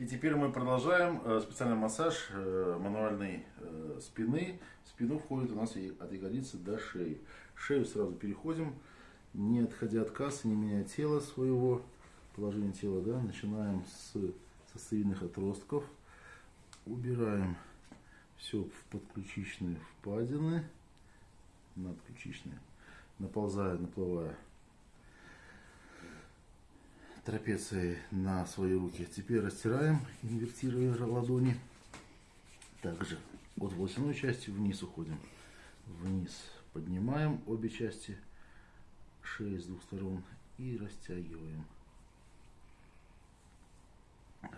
И теперь мы продолжаем э, специальный массаж э, мануальной э, спины. В спину входит у нас от ягодицы до шеи. Шею сразу переходим, не отходя от кассы, не меняя тело своего, положение тела, да, начинаем с сосцевидных отростков, убираем все в подключичные впадины, надключичные, наползая, наплывая трапецией на свои руки. Теперь растираем, инвертируя ладони. Также от волосяной части вниз уходим. Вниз поднимаем обе части шеи с двух сторон и растягиваем.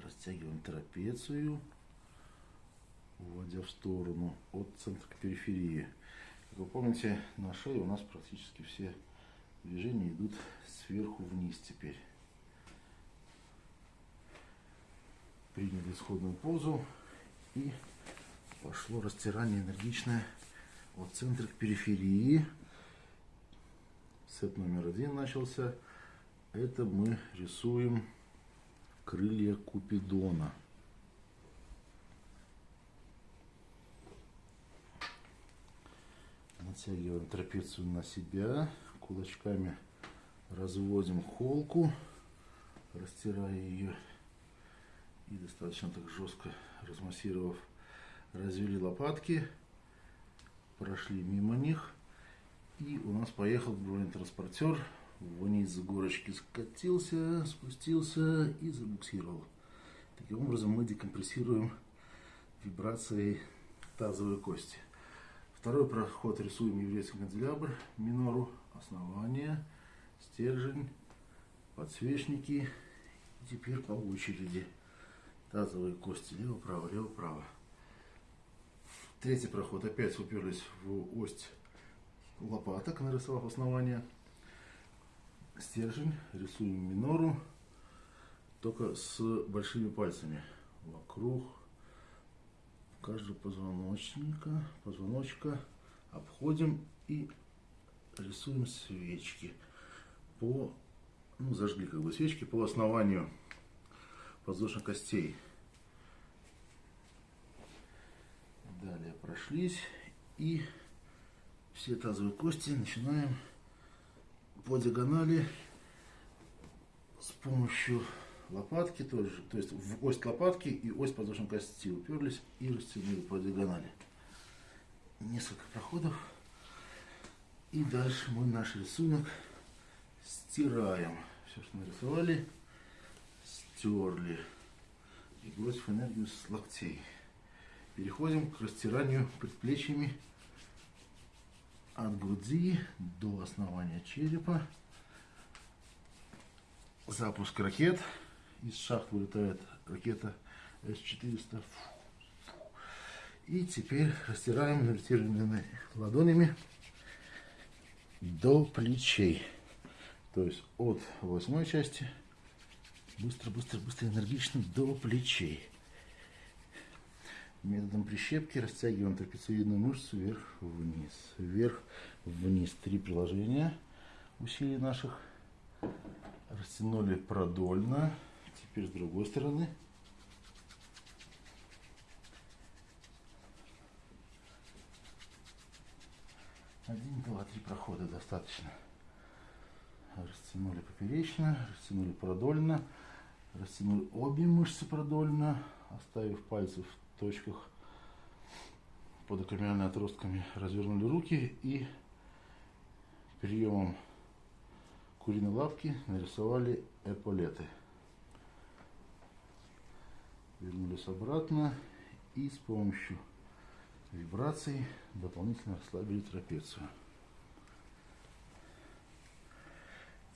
Растягиваем трапецию, уводя в сторону от центра к периферии. Как вы помните, на шее у нас практически все движения идут сверху вниз теперь. Приняли исходную позу и пошло растирание энергичное от центра к периферии. Сет номер один начался. Это мы рисуем крылья Купидона. Натягиваем трапецию на себя, кулачками разводим холку, растирая ее и достаточно так жестко размассировав, развели лопатки, прошли мимо них. И у нас поехал бронетранспортер, вниз с горочки скатился, спустился и забуксировал. Таким образом мы декомпрессируем вибрацией тазовой кости. Второй проход рисуем еврейский канделябр, минору, основание, стержень, подсвечники. И теперь по очереди тазовые кости лево-право, лево-право. Третий проход. Опять уперлись в ось лопаток, нарисовав основание. Стержень. Рисуем минору, только с большими пальцами. Вокруг. Каждого позвоночника, позвоночка. Обходим и рисуем свечки. По, ну зажгли как бы свечки по основанию воздушных костей. Далее прошлись и все тазовые кости начинаем по диагонали с помощью лопатки тоже, то есть в ось лопатки и ось подвздошной кости уперлись и растянули по диагонали. Несколько проходов. И дальше мы наш рисунок стираем. Все, что нарисовали стерли. И бросив энергию с локтей. Переходим к растиранию предплечьями от груди до основания черепа. Запуск ракет. Из шахт вылетает ракета С-400. И теперь растираем инвертированными ладонями до плечей. То есть от восьмой части Быстро, быстро, быстро, энергично до плечей. Методом прищепки растягиваем трапециевидную мышцу вверх-вниз. Вверх-вниз. Три приложения усилий наших. Растянули продольно. Теперь с другой стороны. Один, два, три прохода достаточно. Растянули поперечно, растянули продольно. Растянули обе мышцы продольно, оставив пальцы в точках под акромиальными отростками. Развернули руки и приемом куриной лапки нарисовали эполеты. Вернулись обратно и с помощью вибраций дополнительно расслабили трапецию.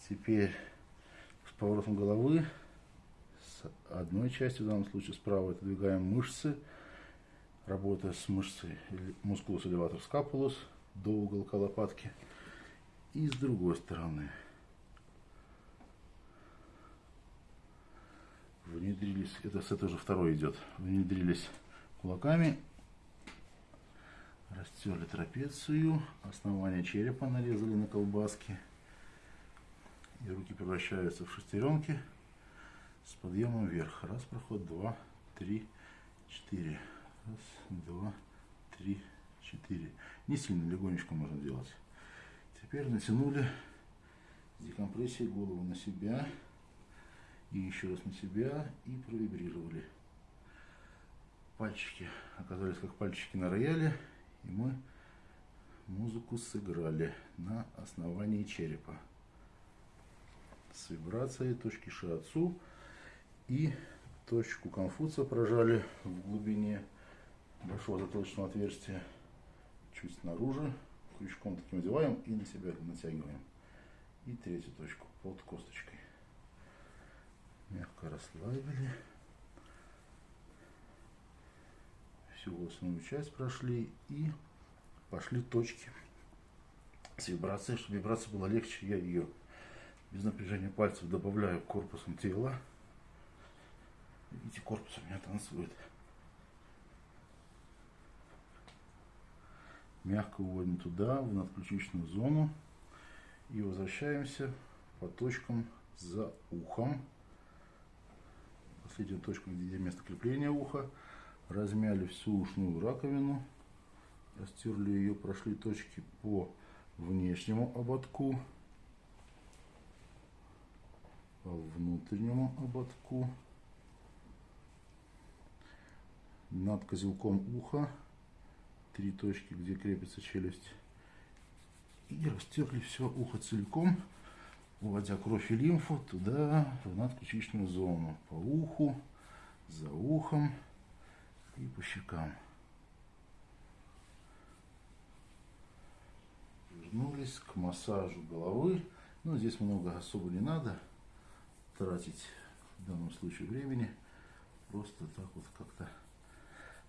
Теперь с поворотом головы одной части, в данном случае справа отодвигаем мышцы, работая с мышцей мускулус элеватор скапулус до уголка лопатки. И с другой стороны. Внедрились, это с этой же второй идет, внедрились кулаками, растерли трапецию, основание черепа нарезали на колбаски. И руки превращаются в шестеренки с подъемом вверх. Раз проход, два, три, четыре. Раз, два, три, четыре. Не сильно, легонечко можно делать. Теперь натянули с декомпрессией голову на себя. И еще раз на себя. И провибрировали. Пальчики оказались как пальчики на рояле. И мы музыку сыграли на основании черепа. С вибрацией точки шиатсу и точку Конфуция прожали в глубине большого затылочного отверстия чуть снаружи. Крючком таким одеваем и на себя натягиваем. И третью точку под косточкой. Мягко расслабили. Всю волосяную часть прошли и пошли точки с вибрацией. Чтобы вибрация была легче, я ее без напряжения пальцев добавляю корпусом тела. Видите, корпус у меня танцует. Мягко уводим туда, в надключичную зону. И возвращаемся по точкам за ухом. Последняя точка, где место крепления уха. Размяли всю ушную раковину. Растерли ее, прошли точки по внешнему ободку. Внутреннему ободку. над козелком уха, три точки, где крепится челюсть, и растерли все ухо целиком, уводя кровь и лимфу туда, в надключичную зону, по уху, за ухом и по щекам. Вернулись к массажу головы. Ну, здесь много особо не надо тратить в данном случае времени. Просто так вот как-то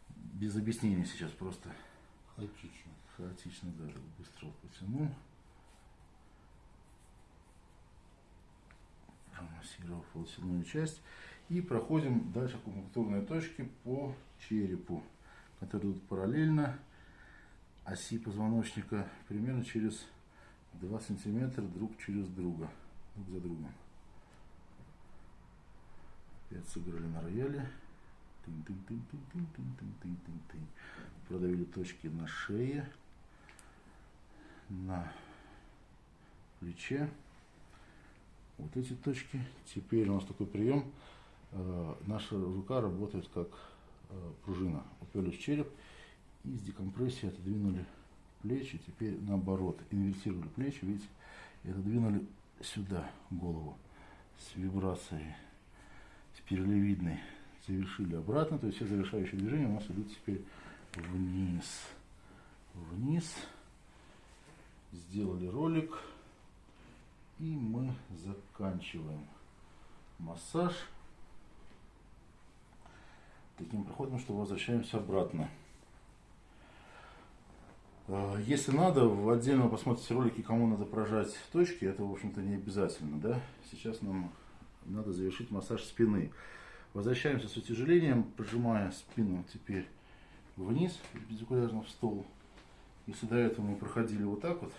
без объяснений сейчас просто. Хаотично. Хаотично даже быстро потянул. Промассировав волосяную часть. И проходим дальше акупунктурные точки по черепу, которые идут параллельно оси позвоночника примерно через 2 сантиметра друг через друга, друг за другом. Опять сыграли на рояле. Тын -тын -тын -тын -тын -тын -тын -тын -тын -тын. Продавили точки на шее, на плече. Вот эти точки. Теперь у нас такой прием. Э, наша рука работает как э, пружина. Уперлись в череп и с декомпрессией отодвинули плечи. Теперь наоборот. Инвертировали плечи, видите, и отодвинули сюда голову с вибрацией, спиралевидной завершили обратно, то есть все завершающие движения у нас идут теперь вниз. Вниз. Сделали ролик. И мы заканчиваем массаж таким проходом, что возвращаемся обратно. А, если надо, в отдельно посмотрите ролики, кому надо прожать точки, это, в общем-то, не обязательно, да. Сейчас нам надо завершить массаж спины. Возвращаемся с утяжелением, прижимая спину теперь вниз, перпендикулярно в стол. Если до этого мы проходили вот так вот,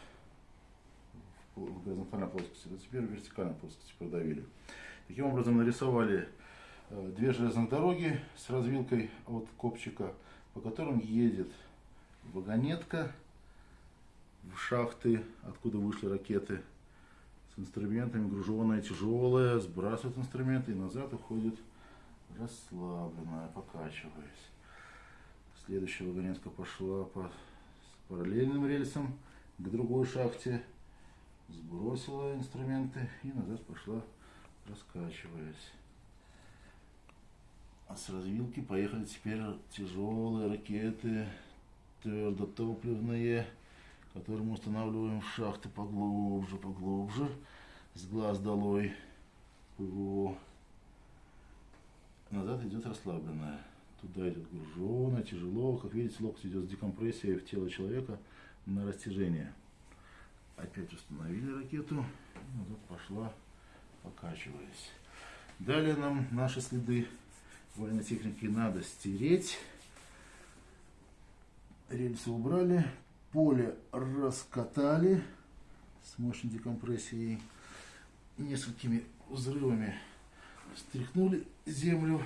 в горизонтальной плоскости, то теперь в вертикальной плоскости продавили. Таким образом нарисовали э, две железных дороги с развилкой от копчика, по которым едет вагонетка в шахты, откуда вышли ракеты, инструментами, груженная, тяжелая, сбрасывает инструменты и назад уходит расслабленная, покачиваясь. Следующая вагонетка пошла по параллельным рельсам к другой шахте, сбросила инструменты и назад пошла, раскачиваясь. А с развилки поехали теперь тяжелые ракеты, твердотопливные, которые мы устанавливаем в шахты поглубже, поглубже, с глаз долой ПВО назад идет расслабленная. Туда идет груженая, тяжело. Как видите, локоть идет с декомпрессией в тело человека на растяжение. Опять установили ракету. Назад пошла, покачиваясь. Далее нам наши следы военной техники надо стереть. Рельсы убрали. Поле раскатали с мощной декомпрессией. Несколькими взрывами Стряхнули землю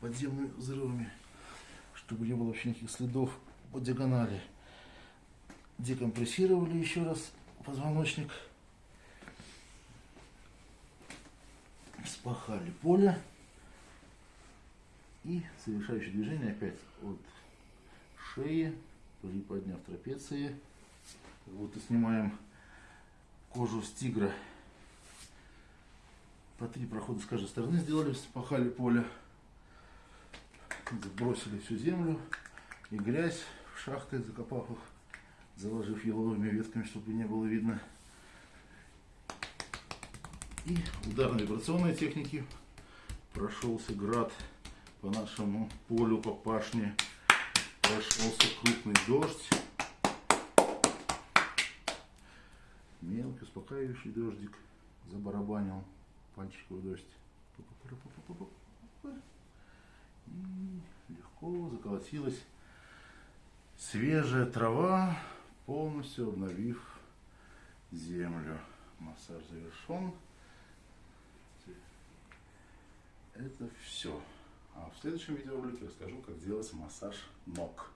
подземными взрывами, чтобы не было вообще никаких следов по диагонали. Декомпрессировали еще раз позвоночник. Спахали поле. И совершающее движение опять от шеи, приподняв трапеции. Вот и снимаем кожу с тигра. По три прохода с каждой стороны сделали, спахали поле. Бросили всю землю и грязь в шахты, закопав их, заложив еловыми ветками, чтобы не было видно. И ударно-вибрационной техники прошелся град по нашему полю, по пашне. Прошелся крупный дождь. Мелкий, успокаивающий дождик забарабанил пальчиковый дождь. И легко заколотилась свежая трава, полностью обновив землю. Массаж завершен. Это все. А в следующем видеоролике расскажу, как делать массаж ног.